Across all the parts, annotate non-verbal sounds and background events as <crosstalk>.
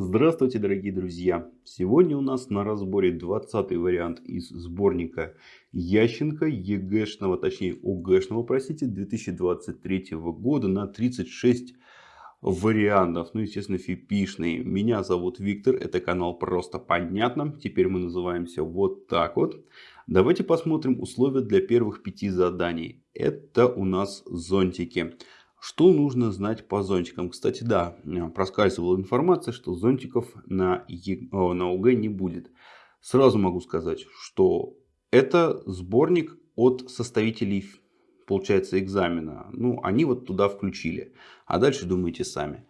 Здравствуйте, дорогие друзья! Сегодня у нас на разборе 20 вариант из сборника Ященко ЕГЭшного, точнее ОГЭшного, простите, 2023 года на 36 вариантов. Ну, естественно, фипишный. Меня зовут Виктор, это канал Просто Понятно. Теперь мы называемся вот так вот. Давайте посмотрим условия для первых пяти заданий. Это у нас зонтики. Что нужно знать по зонтикам? Кстати, да, э, проскальзывала информация, что зонтиков на, Е... на ОГЭ не будет. Сразу могу сказать, что это сборник от составителей, получается, экзамена. Ну, они вот туда включили. А дальше думайте сами.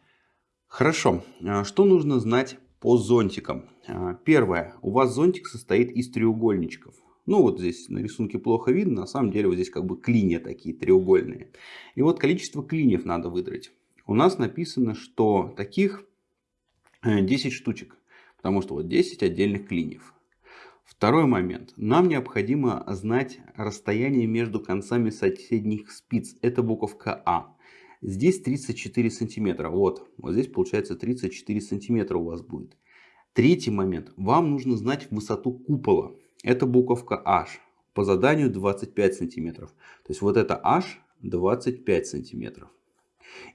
Хорошо. А что нужно знать по зонтикам? А, первое. У вас зонтик состоит из треугольничков. Ну вот здесь на рисунке плохо видно, на самом деле вот здесь как бы клинья такие треугольные. И вот количество клиньев надо выдрать. У нас написано, что таких 10 э, штучек, потому что вот 10 отдельных клиньев. Второй момент. Нам необходимо знать расстояние между концами соседних спиц. Это буковка А. Здесь 34 сантиметра. Вот, вот здесь получается 34 сантиметра у вас будет. Третий момент. Вам нужно знать высоту купола. Это буковка H. По заданию 25 сантиметров. То есть вот это H 25 сантиметров.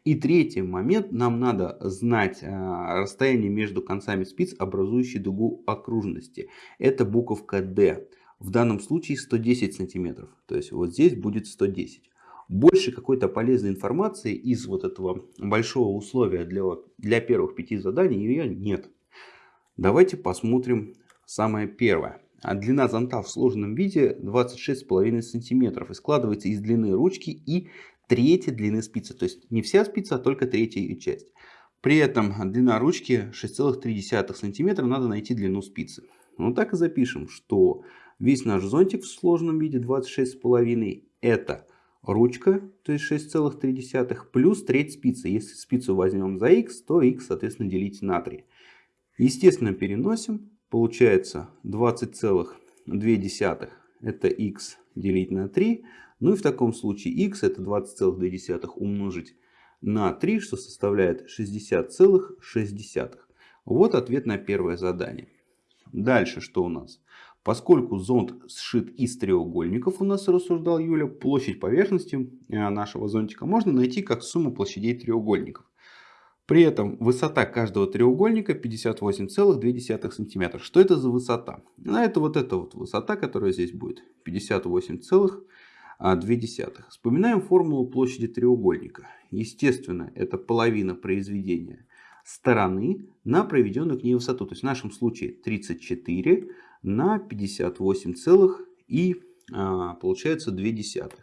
И третий момент. Нам надо знать э, расстояние между концами спиц, образующие дугу окружности. Это буковка D. В данном случае 110 сантиметров. То есть вот здесь будет 110. Больше какой-то полезной информации из вот этого большого условия для, для первых пяти заданий ее нет. Давайте посмотрим самое первое. А длина зонта в сложенном виде 26,5 см и складывается из длины ручки и трети длины спицы. То есть не вся спица, а только третья ее часть. При этом длина ручки 6,3 см, надо найти длину спицы. Ну так и запишем, что весь наш зонтик в сложенном виде 26,5 это ручка, то есть 6,3, плюс треть спицы. Если спицу возьмем за х, то х, соответственно, делите на 3. Естественно, переносим. Получается 20,2 это x делить на 3. Ну и в таком случае x это 20,2 умножить на 3, что составляет 60,6. Вот ответ на первое задание. Дальше что у нас? Поскольку зонт сшит из треугольников, у нас рассуждал Юля, площадь поверхности э, нашего зонтика можно найти как сумму площадей треугольников. При этом высота каждого треугольника 58,2 см. Что это за высота? Ну, это вот эта вот высота, которая здесь будет. 58,2. Вспоминаем формулу площади треугольника. Естественно, это половина произведения стороны на проведенную к ней высоту. То есть в нашем случае 34 на 58 целых и а, получается 2 десятых.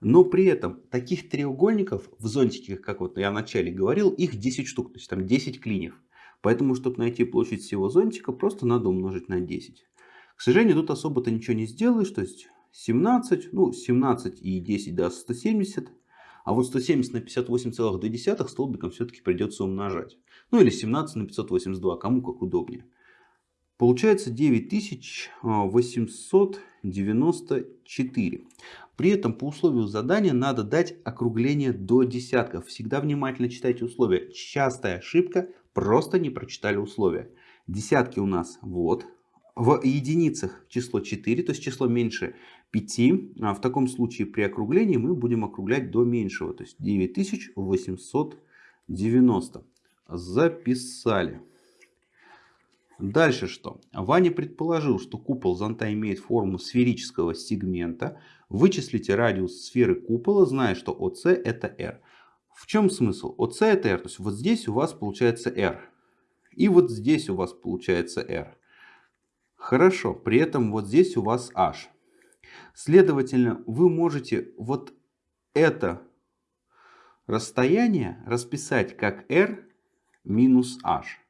Но при этом таких треугольников в зонтике, как вот я вначале говорил, их 10 штук, то есть там 10 клиньев. Поэтому, чтобы найти площадь всего зонтика, просто надо умножить на 10. К сожалению, тут особо-то ничего не сделаешь, то есть 17, ну 17 и 10 даст 170. А вот 170 на 58,2 столбиком все-таки придется умножать. Ну или 17 на 582, кому как удобнее. Получается 9894. При этом по условию задания надо дать округление до десятков. Всегда внимательно читайте условия. Частая ошибка, просто не прочитали условия. Десятки у нас вот. В единицах число 4, то есть число меньше 5. А в таком случае при округлении мы будем округлять до меньшего, то есть 9890. Записали. Дальше что? Ваня предположил, что купол зонта имеет форму сферического сегмента. Вычислите радиус сферы купола, зная, что ОС это R. В чем смысл? ОС это R, то есть вот здесь у вас получается R. И вот здесь у вас получается R. Хорошо, при этом вот здесь у вас H. Следовательно, вы можете вот это расстояние расписать как R минус H.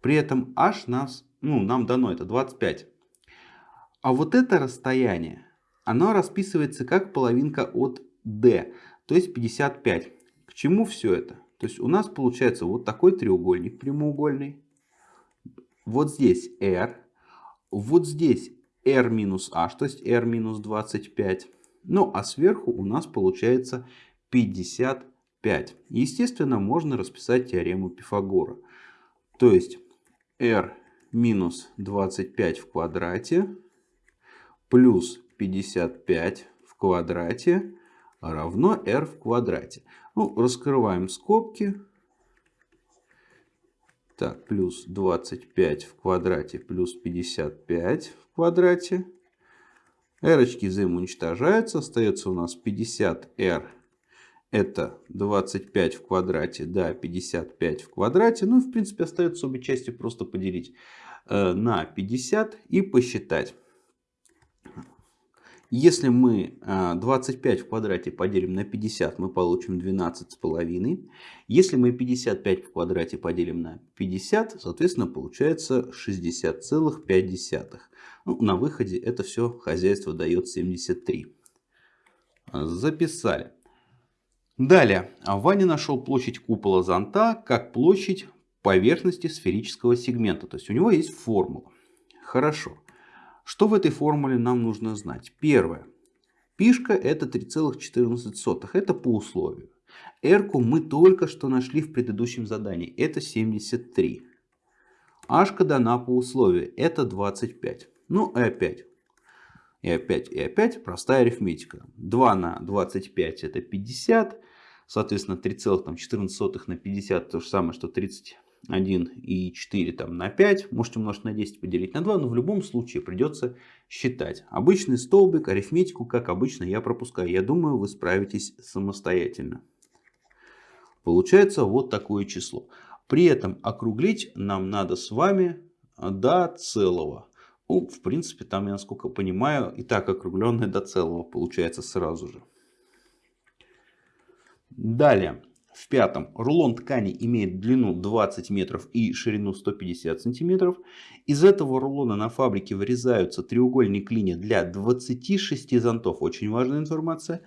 При этом h нас, ну, нам дано это 25. А вот это расстояние, оно расписывается как половинка от d, то есть 55. К чему все это? То есть у нас получается вот такой треугольник прямоугольный. Вот здесь r. Вот здесь r минус h, то есть r минус 25. Ну а сверху у нас получается 55. Естественно, можно расписать теорему Пифагора. То есть r минус 25 в квадрате плюс 55 в квадрате равно r в квадрате. Ну, раскрываем скобки. Так, плюс 25 в квадрате плюс 55 в квадрате. r взаимоуничтожаются. Остается у нас 50r. Это 25 в квадрате, да, 55 в квадрате. Ну в принципе остается обе части просто поделить э, на 50 и посчитать. Если мы 25 а, в квадрате поделим на 50, мы получим 12,5. Если мы 55 в квадрате поделим на 50, соответственно, получается 60,5. Ну, на выходе это все хозяйство дает 73. Записали. Далее. Ваня нашел площадь купола зонта как площадь поверхности сферического сегмента. То есть у него есть формула. Хорошо. Что в этой формуле нам нужно знать? Первое. Пишка это 3,14. Это по условию. r мы только что нашли в предыдущем задании. Это 73. h дана по условию. Это 25. Ну и опять. И опять, и опять простая арифметика. 2 на 25 это 50. Соответственно, 3,14 на 50 то же самое, что 30 1 и 4 там, на 5. Можете умножить на 10, поделить на 2. Но в любом случае придется считать. Обычный столбик, арифметику, как обычно, я пропускаю. Я думаю, вы справитесь самостоятельно. Получается вот такое число. При этом округлить нам надо с вами до целого. Ну, в принципе, там, я насколько понимаю, и так округленное до целого получается сразу же. Далее. В пятом. Рулон ткани имеет длину 20 метров и ширину 150 сантиметров. Из этого рулона на фабрике вырезаются треугольник линия для 26 зонтов. Очень важная информация.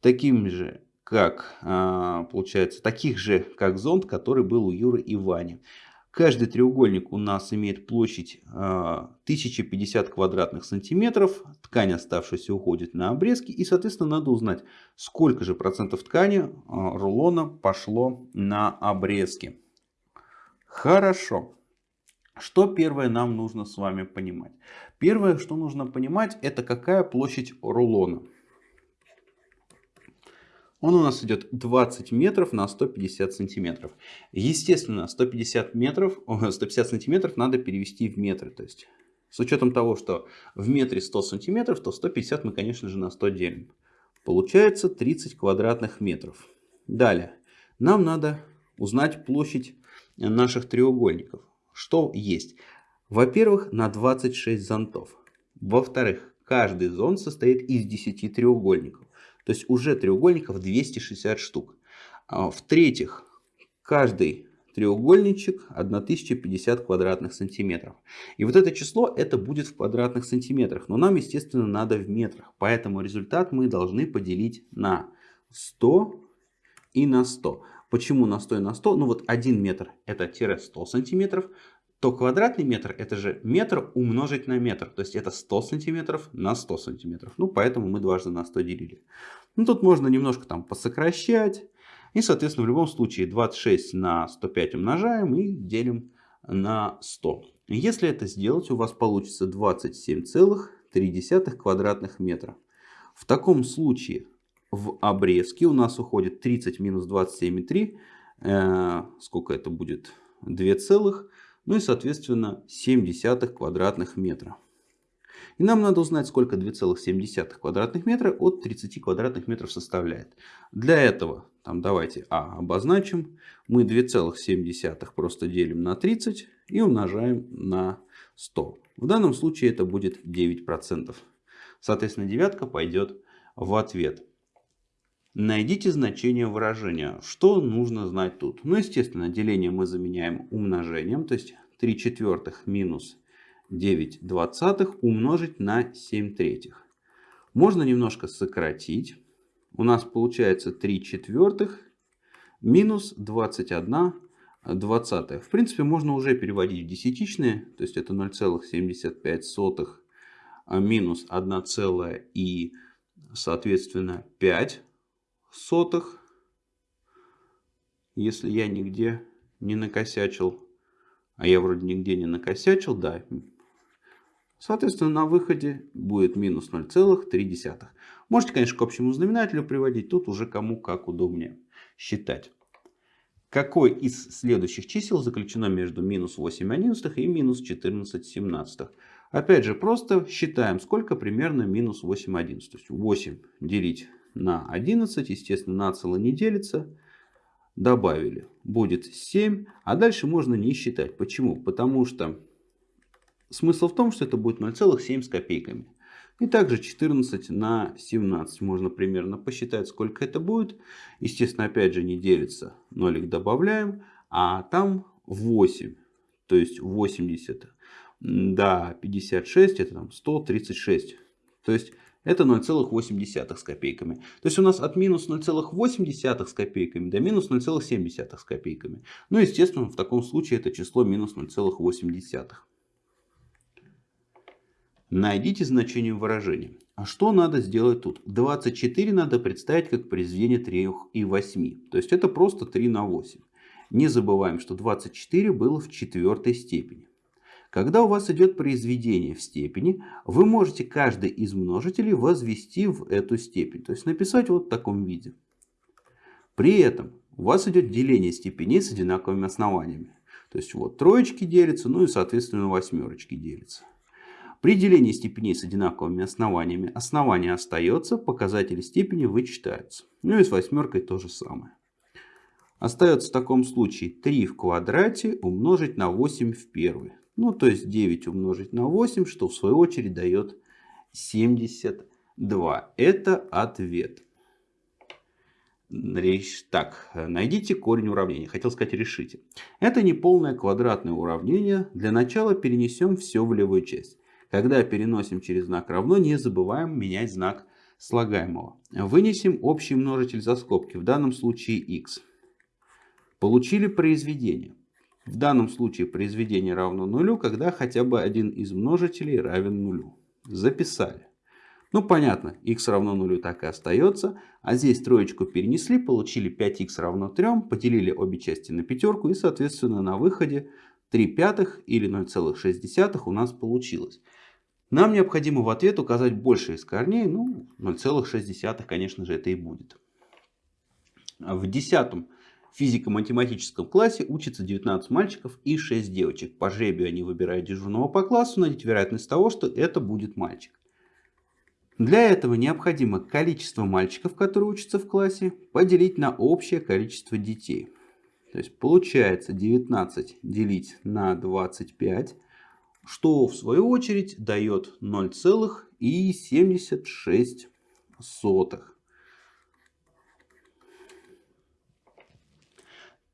Таким же как, а, получается, таких же, как зонт, который был у Юры и Вани. Каждый треугольник у нас имеет площадь 1050 а, квадратных сантиметров. Ткань оставшаяся уходит на обрезки. И, соответственно, надо узнать, сколько же процентов ткани а, рулона пошло на обрезки. Хорошо. Что первое нам нужно с вами понимать? Первое, что нужно понимать, это какая площадь рулона. Он у нас идет 20 метров на 150 сантиметров. Естественно, 150 метров, <laughs> 150 сантиметров надо перевести в метры. То есть, с учетом того, что в метре 100 сантиметров, то 150 мы, конечно же, на 100 делим. Получается 30 квадратных метров. Далее, нам надо узнать площадь наших треугольников. Что есть? Во-первых, на 26 зонтов. Во-вторых, каждый зон состоит из 10 треугольников. То есть уже треугольников 260 штук. А, в-третьих, каждый треугольничек 1050 квадратных сантиметров. И вот это число это будет в квадратных сантиметрах. Но нам, естественно, надо в метрах. Поэтому результат мы должны поделить на 100 и на 100. Почему на 100 и на 100? Ну вот 1 метр это тире 100 сантиметров то квадратный метр это же метр умножить на метр. То есть это 100 сантиметров на 100 сантиметров. Ну поэтому мы дважды на 100 делили. Ну тут можно немножко там посокращать. И соответственно в любом случае 26 на 105 умножаем и делим на 100. Если это сделать у вас получится 27,3 квадратных метра. В таком случае в обрезке у нас уходит 30 минус 27,3. Э, сколько это будет? 2 целых. Ну и, соответственно, 0,7 квадратных метра. И нам надо узнать, сколько 2,7 квадратных метра от 30 квадратных метров составляет. Для этого, там давайте А обозначим. Мы 2,7 просто делим на 30 и умножаем на 100. В данном случае это будет 9%. Соответственно, девятка пойдет в ответ. Найдите значение выражения. Что нужно знать тут? Ну, естественно, деление мы заменяем умножением. То есть 3 четвертых минус 9 двадцатых умножить на 7 третьих. Можно немножко сократить. У нас получается 3 четвертых минус 21 двадцатая. В принципе, можно уже переводить в десятичные. То есть это 0,75 минус 1, и соответственно 5 сотых, если я нигде не накосячил. А я вроде нигде не накосячил, да. Соответственно, на выходе будет минус 0,3. Можете, конечно, к общему знаменателю приводить. Тут уже кому как удобнее считать. Какой из следующих чисел заключено между минус 8 одиннадцатых и минус 14 семнадцатых? Опять же, просто считаем, сколько примерно минус 8 одиннадцатых. 8 делить на 11, естественно, нацело не делится. Добавили. Будет 7. А дальше можно не считать. Почему? Потому что смысл в том, что это будет 0,7 с копейками. И также 14 на 17 можно примерно посчитать, сколько это будет. Естественно, опять же не делится. Нолик добавляем. А там 8. То есть 80 до 56 это там 136. То есть это 0,8 с копейками. То есть у нас от минус 0,8 с копейками до минус 0,7 с копейками. Ну, естественно, в таком случае это число минус 0,8. Найдите значение выражения. А что надо сделать тут? 24 надо представить как произведение 3 и 8. То есть это просто 3 на 8. Не забываем, что 24 было в четвертой степени. Когда у вас идет произведение в степени, вы можете каждый из множителей возвести в эту степень. То есть написать вот в таком виде. При этом у вас идет деление степеней с одинаковыми основаниями. То есть вот троечки делятся, ну и соответственно восьмерочки делятся. При делении степеней с одинаковыми основаниями основание остается, показатели степени вычитаются. Ну и с восьмеркой то же самое. Остается в таком случае 3 в квадрате умножить на 8 в первой. Ну, то есть 9 умножить на 8, что в свою очередь дает 72. Это ответ. Так, найдите корень уравнения. Хотел сказать, решите. Это не полное квадратное уравнение. Для начала перенесем все в левую часть. Когда переносим через знак равно, не забываем менять знак слагаемого. Вынесем общий множитель за скобки, в данном случае x. Получили произведение. В данном случае произведение равно нулю, когда хотя бы один из множителей равен нулю. Записали. Ну понятно, x равно нулю так и остается. А здесь троечку перенесли, получили 5х равно 3, поделили обе части на пятерку и соответственно на выходе 3 пятых или 0,6 у нас получилось. Нам необходимо в ответ указать больше из корней, ну 0,6 конечно же это и будет. В десятом физико-математическом классе учатся 19 мальчиков и 6 девочек. По жребию они выбирают дежурного по классу, найдите вероятность того, что это будет мальчик. Для этого необходимо количество мальчиков, которые учатся в классе, поделить на общее количество детей. То есть получается 19 делить на 25, что в свою очередь дает 0,76.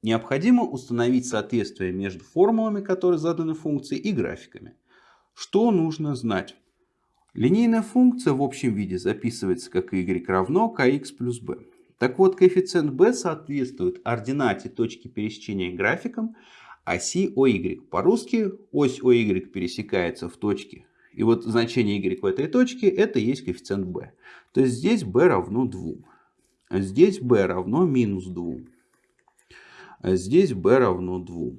Необходимо установить соответствие между формулами, которые заданы функции, и графиками. Что нужно знать? Линейная функция в общем виде записывается как y равно kx плюс b. Так вот, коэффициент b соответствует ординате точки пересечения графиком оси OY. По-русски ось OY пересекается в точке. И вот значение y в этой точке это есть коэффициент b. То есть здесь b равно 2. А здесь b равно минус 2. А здесь b равно 2.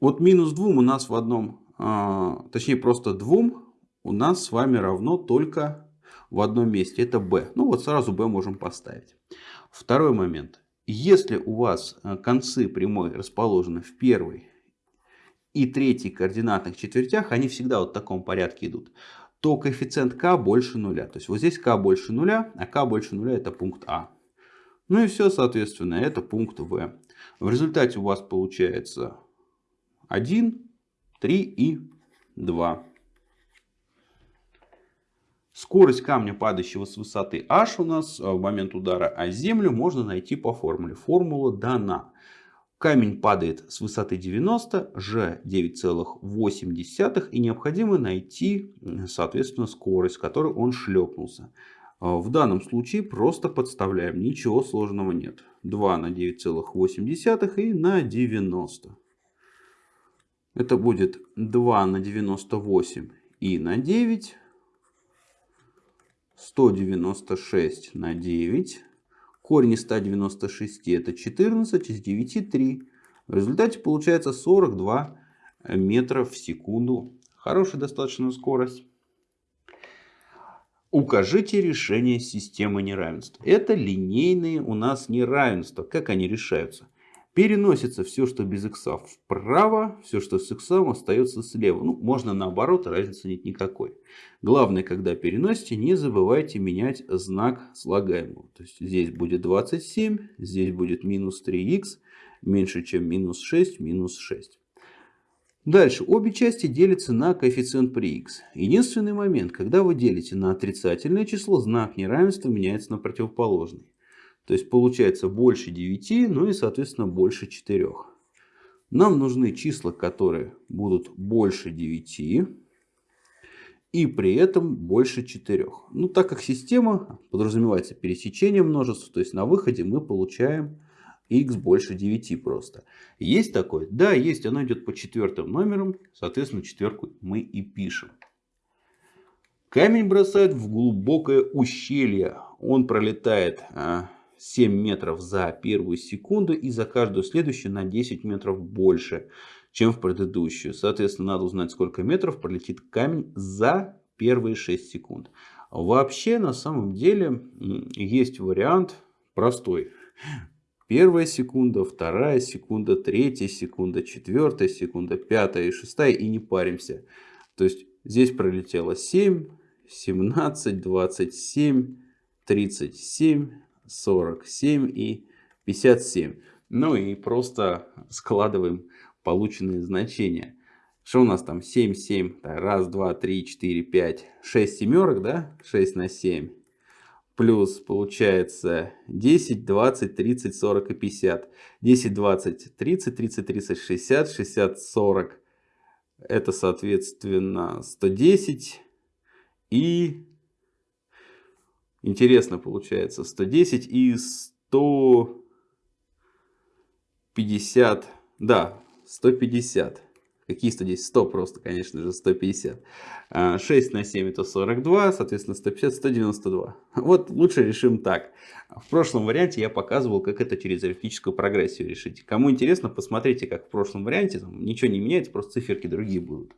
Вот минус 2 у нас в одном, а, точнее просто 2 у нас с вами равно только в одном месте. Это b. Ну вот сразу b можем поставить. Второй момент. Если у вас а, концы прямой расположены в первой и третьей координатных четвертях, они всегда вот в таком порядке идут, то коэффициент k больше нуля. То есть вот здесь k больше нуля, а k больше нуля это пункт А. Ну и все, соответственно, это пункт В. В результате у вас получается 1, 3 и 2. Скорость камня, падающего с высоты h у нас в момент удара о землю можно найти по формуле. Формула дана. Камень падает с высоты 90, g 9,8 и необходимо найти, соответственно, скорость, с которой он шлепнулся. А, в данном случае просто подставляем, ничего сложного нет. 2 на 9,8 и на 90. Это будет 2 на 98 и на 9. 196 на 9. Корень из 196 это 14, из 9 3. В результате получается 42 метра в секунду. Хорошая достаточно скорость. Укажите решение системы неравенств. Это линейные у нас неравенства. Как они решаются? Переносится все, что без x вправо, все, что с x остается слева. Ну, можно наоборот, разницы нет никакой. Главное, когда переносите, не забывайте менять знак слагаемого. То есть здесь будет 27, здесь будет минус 3х, меньше чем минус 6, минус 6. Дальше. Обе части делятся на коэффициент при x. Единственный момент, когда вы делите на отрицательное число, знак неравенства меняется на противоположный. То есть получается больше 9, ну и соответственно больше 4. Нам нужны числа, которые будут больше 9 и при этом больше 4. Ну так как система подразумевается пересечение множеств, то есть на выходе мы получаем x больше 9 просто. Есть такое? Да, есть. Оно идет по четвертым номерам. Соответственно, четверку мы и пишем. Камень бросает в глубокое ущелье. Он пролетает 7 а, метров за первую секунду и за каждую следующую на 10 метров больше, чем в предыдущую. Соответственно, надо узнать, сколько метров пролетит камень за первые 6 секунд. Вообще, на самом деле, есть вариант простой. Первая секунда, вторая секунда, третья секунда, четвертая секунда, пятая и шестая. И не паримся. То есть здесь пролетело 7, 17, 27, 37, 47 и 57. Ну и просто складываем полученные значения. Что у нас там? 7, 7, раз, два, три, четыре, пять, шесть семерок, да? 6 на 7 плюс получается 10, 20, 30, 40 и 50. 10, 20, 30, 30, 30, 60, 60, 40. Это соответственно 110 и интересно получается 110 и 150. Да, 150. Какие 110? 100 просто, конечно же, 150. 6 на 7 это 42, соответственно 150, 192. Вот лучше решим так. В прошлом варианте я показывал, как это через арифметическую прогрессию решить. Кому интересно, посмотрите, как в прошлом варианте. Там ничего не меняется, просто циферки другие будут.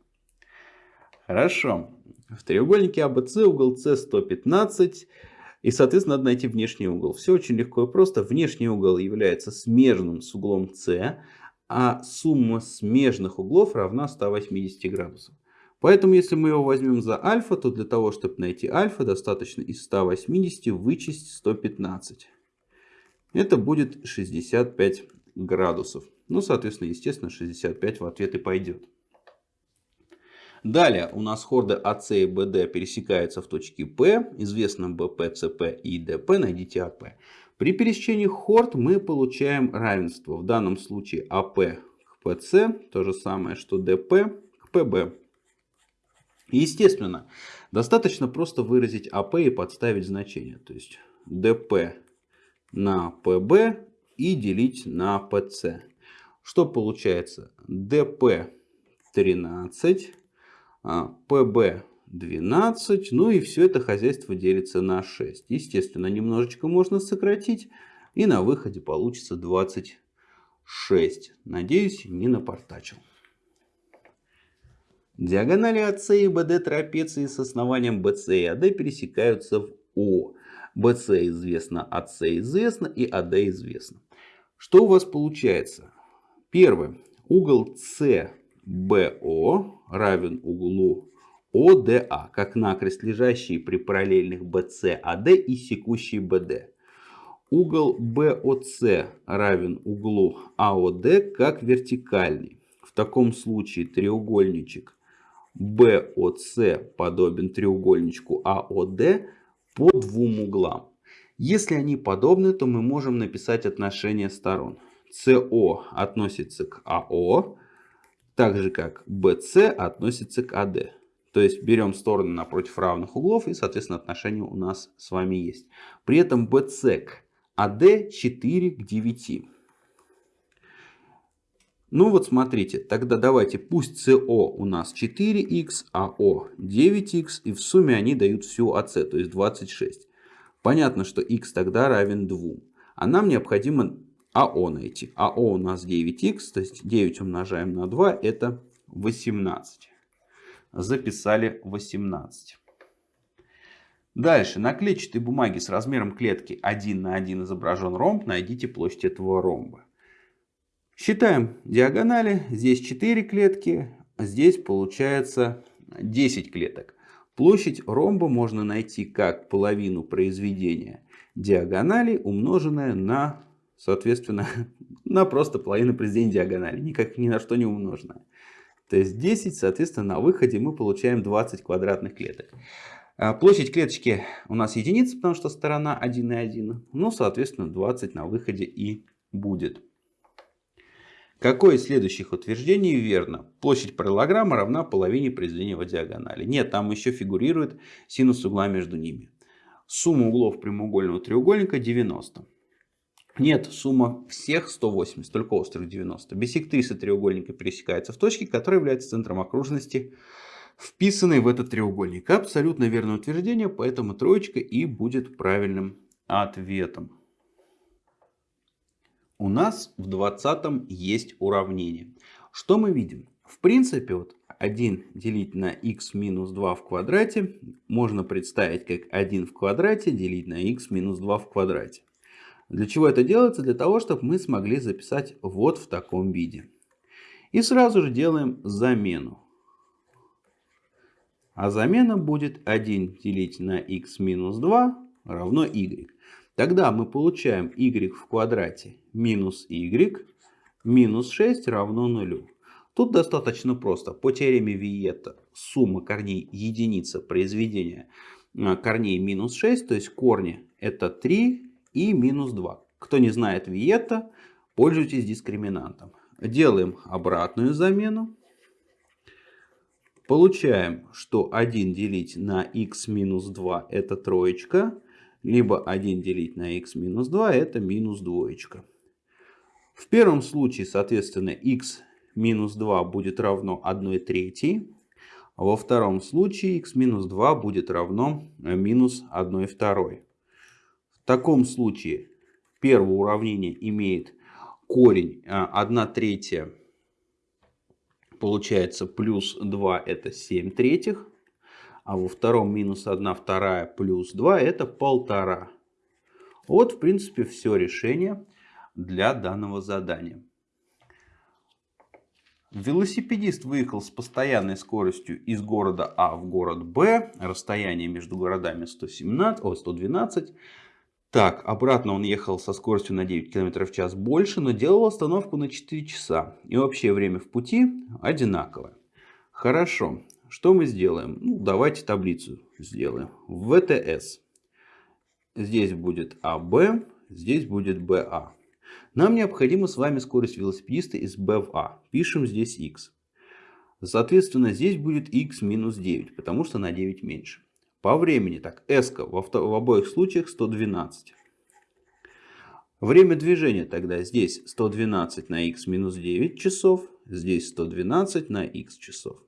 Хорошо. В треугольнике ABC угол С 115. И, соответственно, надо найти внешний угол. Все очень легко и просто. Внешний угол является смежным с углом С а сумма смежных углов равна 180 градусов. Поэтому, если мы его возьмем за альфа, то для того, чтобы найти альфа, достаточно из 180 вычесть 115. Это будет 65 градусов. Ну, соответственно, естественно, 65 в ответ и пойдет. Далее у нас хорды АС и БД пересекаются в точке П. Известно БП, ЦП и ДП. Найдите АП. При пересечении хорд мы получаем равенство. В данном случае АП к ПС, то же самое, что ДП к ПБ. Естественно, достаточно просто выразить АП и подставить значение. То есть ДП на ПБ и делить на ПС. Что получается? ДП 13, ПБ 12. Ну и все это хозяйство делится на 6. Естественно, немножечко можно сократить. И на выходе получится 26. Надеюсь, не напортачил. Диагонали АС и БД трапеции с основанием БС и АД пересекаются в О. БС известно, АС известно и АД известно. Что у вас получается? Первое. Угол СБО равен углу ОДА, как накрест лежащий при параллельных BC AD и секущий BD. Угол BOC равен углу AOD как вертикальный. В таком случае треугольничек BOC подобен треугольничку AOD по двум углам. Если они подобны, то мы можем написать отношение сторон. CO относится к AO, так же как BC относится к AD. То есть берем стороны напротив равных углов и, соответственно, отношение у нас с вами есть. При этом BC к AD 4 к 9. Ну вот смотрите, тогда давайте пусть CO у нас 4х, а O 9х и в сумме они дают всю AC, то есть 26. Понятно, что x тогда равен 2. А нам необходимо АО найти. АО у нас 9х, то есть 9 умножаем на 2, это 18. Записали 18. Дальше. На клетчатой бумаге с размером клетки 1 на 1 изображен ромб. Найдите площадь этого ромба. Считаем диагонали. Здесь 4 клетки. Здесь получается 10 клеток. Площадь ромба можно найти как половину произведения диагонали, умноженное на, соответственно, <laughs> на просто половину произведения диагонали. Никак ни на что не умноженное. То есть 10, соответственно, на выходе мы получаем 20 квадратных клеток. А площадь клеточки у нас единица, потому что сторона 1 и 1. Ну, соответственно, 20 на выходе и будет. Какое из следующих утверждений верно? Площадь параллограмма равна половине произведения его диагонали. Нет, там еще фигурирует синус угла между ними. Сумма углов прямоугольного треугольника 90. Нет, сумма всех 180, только острых 90. Бисектриса треугольника пересекается в точке, которая является центром окружности, вписанной в этот треугольник. Абсолютно верное утверждение, поэтому троечка и будет правильным ответом у нас в 20 есть уравнение. Что мы видим? В принципе, вот 1 делить на x минус 2 в квадрате можно представить как 1 в квадрате делить на x минус 2 в квадрате. Для чего это делается? Для того, чтобы мы смогли записать вот в таком виде. И сразу же делаем замену. А замена будет 1 делить на x минус 2 равно y. Тогда мы получаем y в квадрате минус y минус 6 равно нулю. Тут достаточно просто. По теореме Виета сумма корней единица произведения а, корней минус 6, то есть корни это 3 и минус 2. Кто не знает Виета, пользуйтесь дискриминантом. Делаем обратную замену. Получаем, что 1 делить на x минус 2 это троечка либо 1 делить на x минус 2 это минус двоечка. В первом случае, соответственно, x минус 2 будет равно 1 третьей. А во втором случае x минус 2 будет равно минус 1 второй. В таком случае первое уравнение имеет корень 1 э, третья получается плюс 2 это 7 третьих а во втором минус 1 вторая плюс 2 это полтора. Вот в принципе все решение для данного задания. Велосипедист выехал с постоянной скоростью из города А в город Б. Расстояние между городами 117, о, 112. Так, обратно он ехал со скоростью на 9 км в час больше, но делал остановку на 4 часа. И общее время в пути одинаковое. Хорошо. Что мы сделаем? Ну, давайте таблицу сделаем. ВТС. Здесь будет АБ, здесь будет БА. Нам необходима с вами скорость велосипедиста из Б в А. Пишем здесь Х. Соответственно, здесь будет Х минус 9, потому что на 9 меньше. По времени, так, S в, в обоих случаях 112. Время движения тогда здесь 112 на х минус 9 часов, здесь 112 на х часов.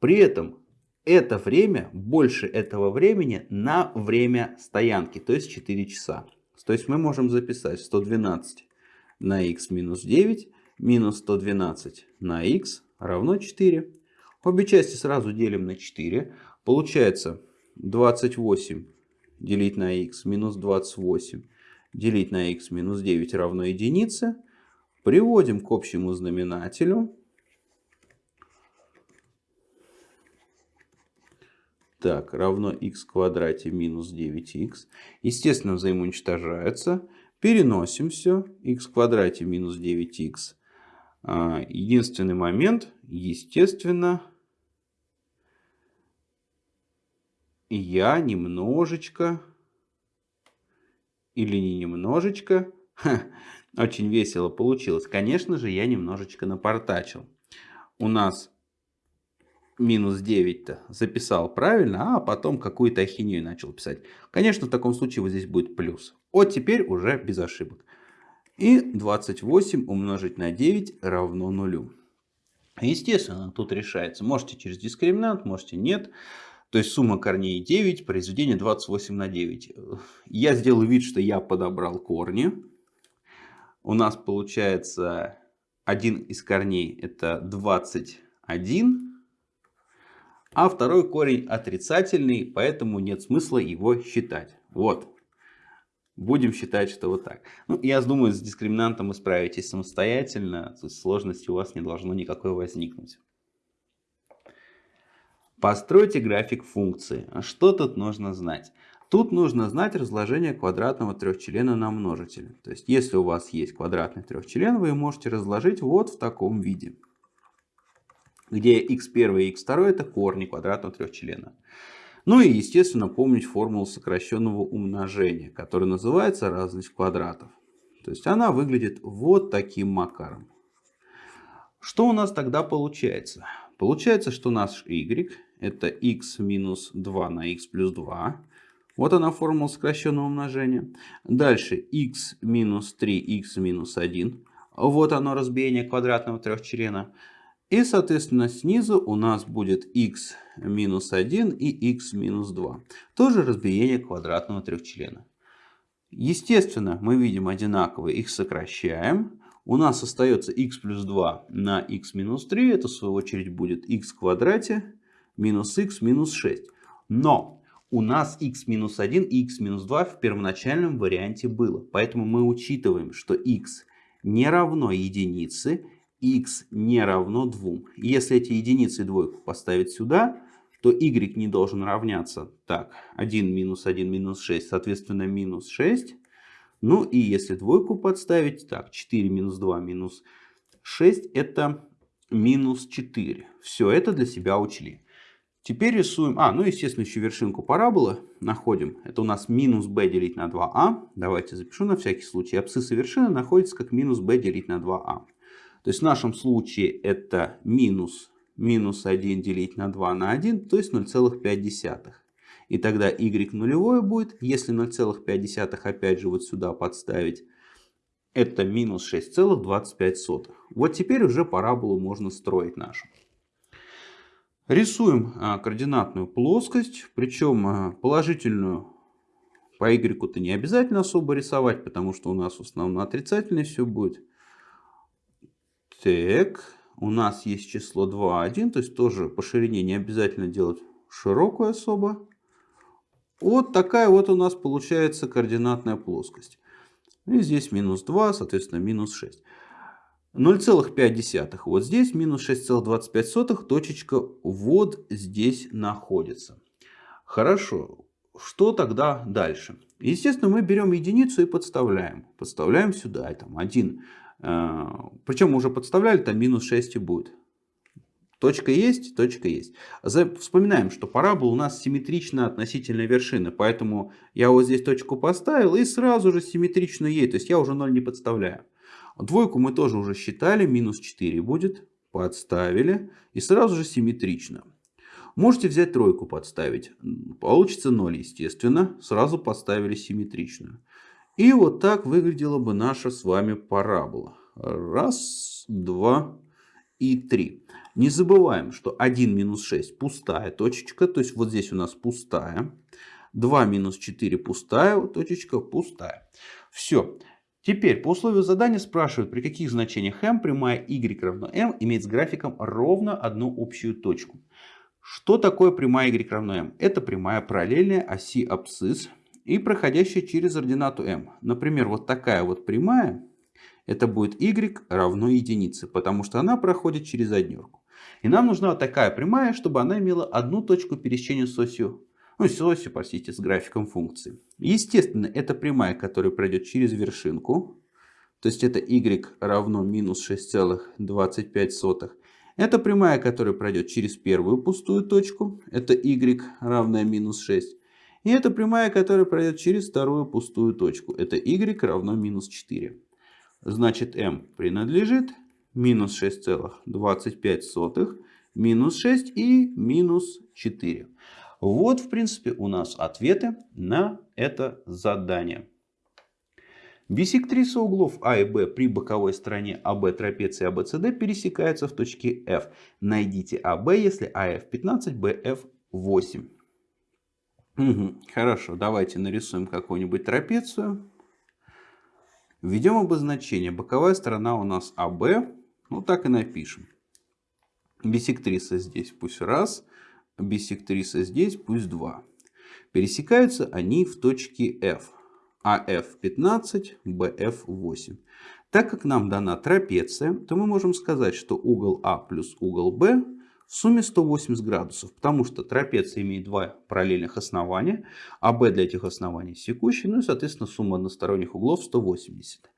При этом это время, больше этого времени на время стоянки, то есть 4 часа. То есть мы можем записать 112 на х минус 9 минус 112 на х равно 4. Обе части сразу делим на 4. Получается 28 делить на х минус 28 делить на х минус 9 равно единице. Приводим к общему знаменателю. Так, равно x квадрате минус 9x. Естественно, взаимоуничтожается. Переносим все. x квадрате минус 9x. А, единственный момент, естественно, я немножечко, или не немножечко, ха, очень весело получилось. Конечно же, я немножечко напортачил. У нас минус 9-то записал правильно, а потом какую-то ахинею начал писать. Конечно, в таком случае вот здесь будет плюс. Вот теперь уже без ошибок. И 28 умножить на 9 равно нулю. Естественно, тут решается. Можете через дискриминант, можете нет. То есть сумма корней 9, произведение 28 на 9. Я сделал вид, что я подобрал корни. у нас получается один из корней это 21, а второй корень отрицательный, поэтому нет смысла его считать. Вот. Будем считать, что вот так. Ну, я думаю, с дискриминантом вы справитесь самостоятельно. То есть сложности у вас не должно никакой возникнуть. Постройте график функции. Что тут нужно знать? Тут нужно знать разложение квадратного трехчлена на множитель. То есть, если у вас есть квадратный трехчлен, вы можете разложить вот в таком виде. Где x1 и x2 это корни квадратного трехчлена. Ну и, естественно, помнить формулу сокращенного умножения, которая называется разность квадратов. То есть она выглядит вот таким макаром. Что у нас тогда получается? Получается, что наш y это x минус 2 на x плюс 2. Вот она формула сокращенного умножения. Дальше x минус 3, x минус 1. Вот оно разбиение квадратного трехчлена. И, соответственно, снизу у нас будет x минус 1 и x минус 2. Тоже разбиение квадратного трехчлена. Естественно, мы видим одинаковые, их сокращаем. У нас остается x плюс 2 на x минус 3. Это, в свою очередь, будет x в квадрате минус x минус 6. Но у нас x минус 1 и x минус 2 в первоначальном варианте было. Поэтому мы учитываем, что x не равно единице x не равно 2. Если эти единицы и двойку поставить сюда, то y не должен равняться. Так, 1 минус 1 минус 6, соответственно, минус 6. Ну и если двойку подставить, так, 4 минус 2 минус 6, это минус 4. Все это для себя учли. Теперь рисуем, а, ну естественно еще вершинку параболы находим. Это у нас минус b делить на 2а. Давайте запишу на всякий случай. Абсцисса вершины находится как минус b делить на 2а. То есть в нашем случае это минус, минус 1 делить на 2 на 1, то есть 0,5. И тогда y нулевое будет, если 0,5 опять же вот сюда подставить, это минус 6,25. Вот теперь уже параболу можно строить нашу. Рисуем а, координатную плоскость, причем а, положительную по y-то не обязательно особо рисовать, потому что у нас в основном отрицательное все будет. Так, у нас есть число 2, 1, то есть тоже по ширине не обязательно делать широкую особо. Вот такая вот у нас получается координатная плоскость. И здесь минус 2, соответственно минус 6. 0,5. Вот здесь минус 6,25 точечка вот здесь находится. Хорошо. Что тогда дальше? Естественно, мы берем единицу и подставляем. Подставляем сюда. Там 1 Э, Причем уже подставляли, там минус 6 и будет. Точка есть, точка есть. Вспоминаем, что парабола у нас симметрична относительно вершины. Поэтому я вот здесь точку поставил и сразу же симметрично ей. То есть я уже 0 не подставляю. Двойку мы тоже уже считали. Минус 4 будет. Подставили. И сразу же симметрично. Можете взять тройку подставить. Получится 0, естественно. Сразу поставили симметрично. И вот так выглядела бы наша с вами парабола. Раз, два и три. Не забываем, что 1 минус 6 пустая точечка, то есть вот здесь у нас пустая. 2 минус 4 пустая точечка, пустая. Все. Теперь по условию задания спрашивают, при каких значениях m прямая y равно m имеет с графиком ровно одну общую точку. Что такое прямая y равно m? Это прямая параллельная оси абсцисс и проходящая через ординату m. Например, вот такая вот прямая, это будет y равно единице, потому что она проходит через однерку. И нам нужна такая прямая, чтобы она имела одну точку пересечения с осью, ну с осью, простите, с графиком функции. Естественно, это прямая, которая пройдет через вершинку, то есть это y равно минус 6,25. Это прямая, которая пройдет через первую пустую точку, это y равное минус 6. И это прямая, которая пройдет через вторую пустую точку. Это y равно минус 4. Значит, m принадлежит минус 6,25, минус 6 и минус 4. Вот, в принципе, у нас ответы на это задание. Бисектриса углов А и Б при боковой стороне АБ трапеции ABCD пересекаются в точке F. Найдите АБ, если АФ 15, БФ 8. Угу, хорошо, давайте нарисуем какую-нибудь трапецию. Введем обозначение. Боковая сторона у нас АБ. Ну так и напишем. Бисектриса здесь пусть раз. Бисектриса здесь пусть два. Пересекаются они в точке F. АФ 15, БФ 8. Так как нам дана трапеция, то мы можем сказать, что угол А плюс угол Б в сумме 180 градусов, потому что трапеция имеет два параллельных основания, а B для этих оснований секущий, ну и соответственно сумма односторонних углов 180.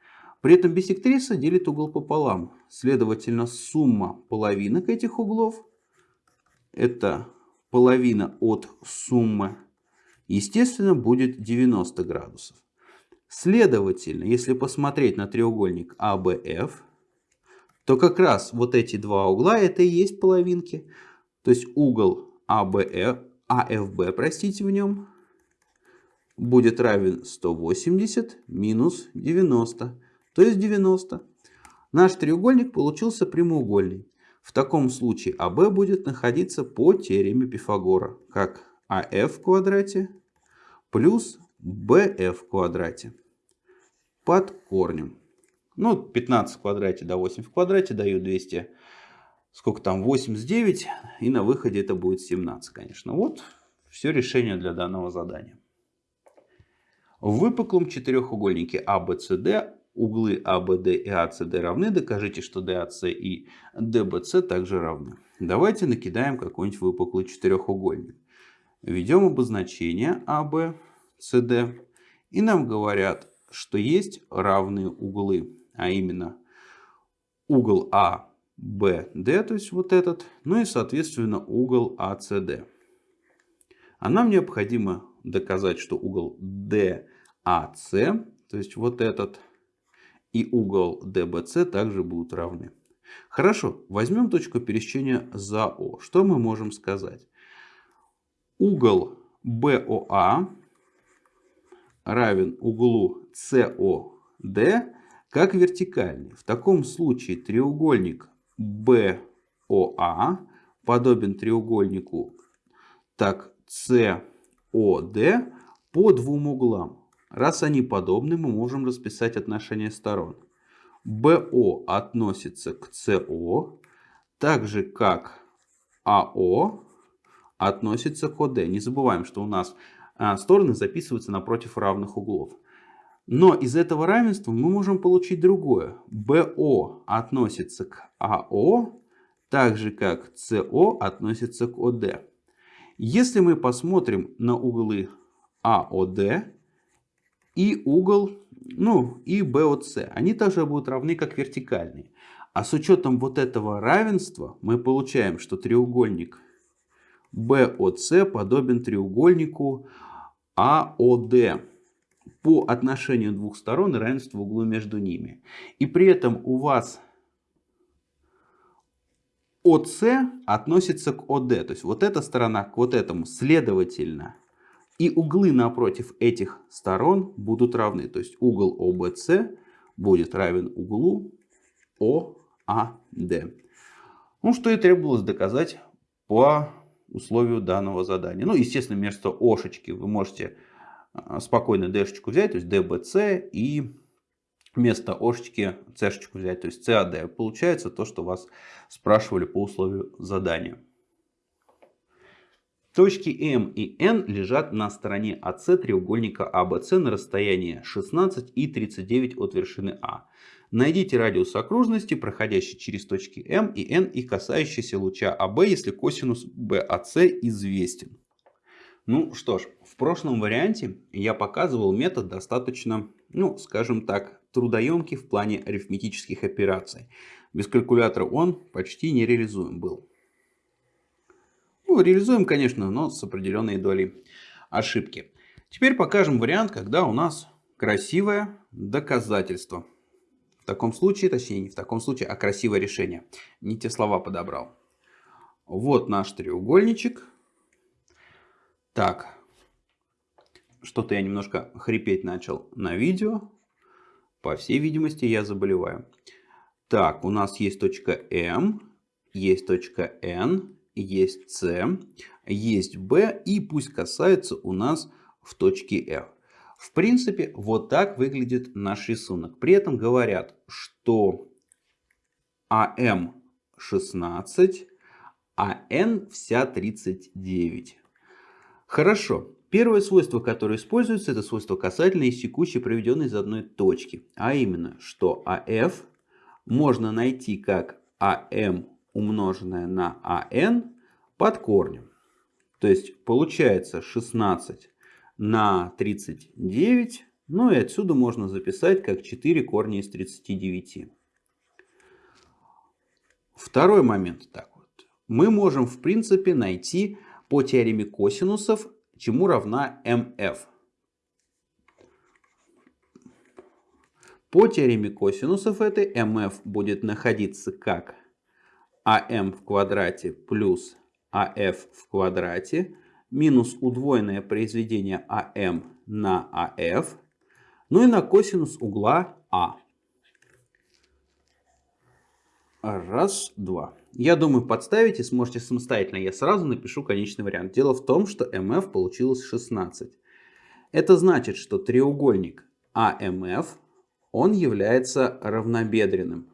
При этом бисектриса делит угол пополам, следовательно сумма половинок этих углов это половина от суммы, естественно будет 90 градусов. Следовательно, если посмотреть на треугольник ABF, то как раз вот эти два угла это и есть половинки. То есть угол ABF, AFB, простите, в нем будет равен 180 минус 90, то есть 90. Наш треугольник получился прямоугольный. В таком случае АБ будет находиться по теореме Пифагора, как АФ в квадрате плюс BF в квадрате под корнем. Ну, 15 в квадрате до 8 в квадрате дают 200. Сколько там? 89. И на выходе это будет 17, конечно. Вот все решение для данного задания. В выпуклом четырехугольнике ABCD углы ABD и ACD равны. Докажите, что DAC и DBC также равны. Давайте накидаем какой-нибудь выпуклый четырехугольник. Введем обозначение ABCD. И нам говорят, что есть равные углы а именно угол ABD, то есть вот этот, ну и соответственно угол ACD. А нам необходимо доказать, что угол DAC, то есть вот этот, и угол DBC также будут равны. Хорошо, возьмем точку пересечения за О. Что мы можем сказать? Угол BOA равен углу COD как вертикальный. В таком случае треугольник BOA подобен треугольнику так COD по двум углам. Раз они подобны, мы можем расписать отношение сторон. BO относится к CO, так же как AO относится к OD. Не забываем, что у нас а, стороны записываются напротив равных углов. Но из этого равенства мы можем получить другое. BO относится к АО, так же как СО относится к ОД. Если мы посмотрим на углы АОД и угол, ну и БОЦ, они также будут равны как вертикальные. А с учетом вот этого равенства мы получаем, что треугольник БОЦ подобен треугольнику АОД по отношению двух сторон и равенство углу между ними. И при этом у вас ОС относится к ОД. То есть вот эта сторона к вот этому. Следовательно, и углы напротив этих сторон будут равны. То есть угол ОБС будет равен углу ОАД. Ну, что и требовалось доказать по условию данного задания. Ну, естественно, вместо Ошечки вы можете а, спокойно d-шечку взять, то есть dbc, и вместо ошечки c-шечку взять, то есть cad. Получается то, что вас спрашивали по условию задания. Точки М и N лежат на стороне АС треугольника АБС на расстоянии 16 и 39 от вершины А. Найдите радиус окружности, проходящий через точки М и N и касающийся луча АБ, если косинус BAC известен. Ну что ж, в прошлом варианте я показывал метод достаточно, ну скажем так, трудоемкий в плане арифметических операций. Без калькулятора он почти не реализуем был. Ну, реализуем, конечно, но с определенной долей ошибки. Теперь покажем вариант, когда у нас красивое доказательство. В таком случае, точнее не в таком случае, а красивое решение. Не те слова подобрал. Вот наш треугольничек так, что-то я немножко хрипеть начал на видео. По всей видимости, я заболеваю. Так, у нас есть точка М, есть точка N, есть С, есть B, и пусть касается у нас в точке F. В принципе, вот так выглядит наш рисунок. При этом говорят, что АМ 16, а N вся 39. Хорошо. Первое свойство, которое используется, это свойство касательной и секущей, проведенной из одной точки. А именно, что АФ можно найти как АМ умноженное на АН под корнем. То есть получается 16 на 39. Ну и отсюда можно записать как 4 корня из 39. Второй момент так вот. Мы можем в принципе найти по теореме косинусов, чему равна mf. По теореме косинусов этой mf будет находиться как am в квадрате плюс af в квадрате минус удвоенное произведение am на af, ну и на косинус угла а. Раз, два. Я думаю, подставите, сможете самостоятельно. Я сразу напишу конечный вариант. Дело в том, что mf получилось 16. Это значит, что треугольник AMF, он является равнобедренным.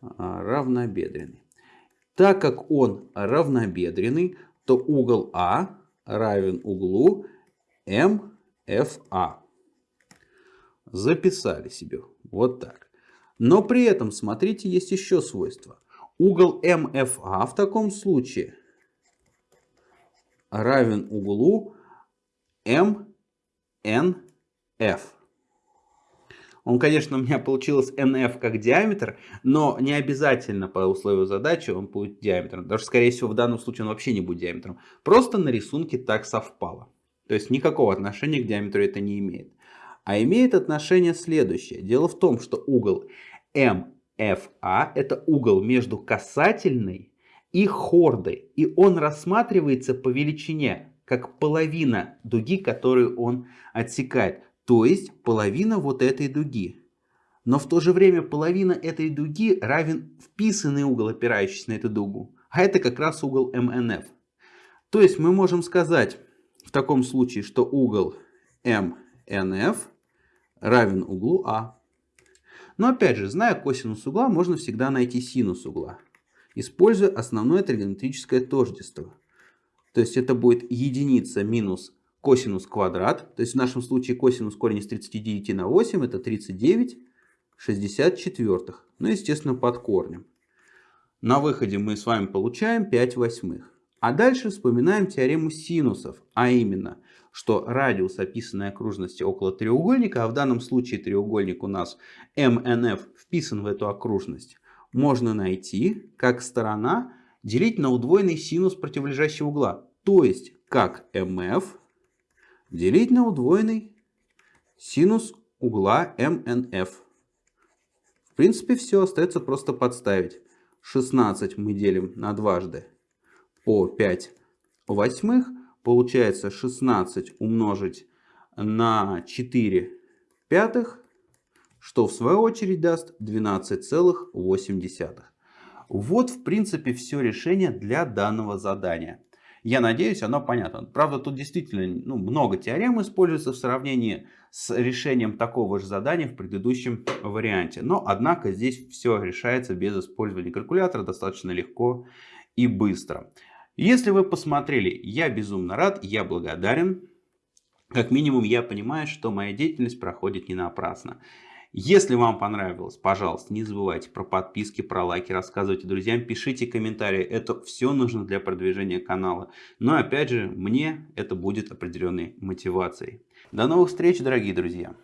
А, равнобедренный. Так как он равнобедренный, то угол А равен углу МФА. Записали себе. Вот так. Но при этом, смотрите, есть еще свойство. Угол МФА в таком случае равен углу МНФ. Он, конечно, у меня получилось NF как диаметр, но не обязательно по условию задачи он будет диаметром. Даже, скорее всего, в данном случае он вообще не будет диаметром. Просто на рисунке так совпало. То есть никакого отношения к диаметру это не имеет. А имеет отношение следующее. Дело в том, что угол MFA это угол между касательной и хордой. И он рассматривается по величине, как половина дуги, которую он отсекает. То есть половина вот этой дуги. Но в то же время половина этой дуги равен вписанный угол, опирающийся на эту дугу. А это как раз угол МНФ. То есть мы можем сказать в таком случае, что угол МНФ равен углу А. Но опять же, зная косинус угла, можно всегда найти синус угла, используя основное тригонометрическое тождество. То есть это будет единица минус косинус квадрат. То есть в нашем случае косинус корень из 39 на 8 это 39 64. Ну, естественно, под корнем. На выходе мы с вами получаем 5 восьмых. А дальше вспоминаем теорему синусов, а именно, что радиус описанной окружности около треугольника, а в данном случае треугольник у нас MNF вписан в эту окружность, можно найти как сторона делить на удвоенный синус противолежащего угла. То есть как MF делить на удвоенный синус угла МНФ. В принципе все, остается просто подставить. 16 мы делим на дважды по 5 восьмых. Получается 16 умножить на 4 пятых, что в свою очередь даст 12,8. Вот в принципе все решение для данного задания. Я надеюсь, оно понятно. Правда, тут действительно ну, много теорем используется в сравнении с решением такого же задания в предыдущем варианте. Но, однако, здесь все решается без использования калькулятора достаточно легко и быстро. Если вы посмотрели, я безумно рад, я благодарен. Как минимум, я понимаю, что моя деятельность проходит не напрасно. Если вам понравилось, пожалуйста, не забывайте про подписки, про лайки, рассказывайте друзьям, пишите комментарии. Это все нужно для продвижения канала. Но опять же, мне это будет определенной мотивацией. До новых встреч, дорогие друзья!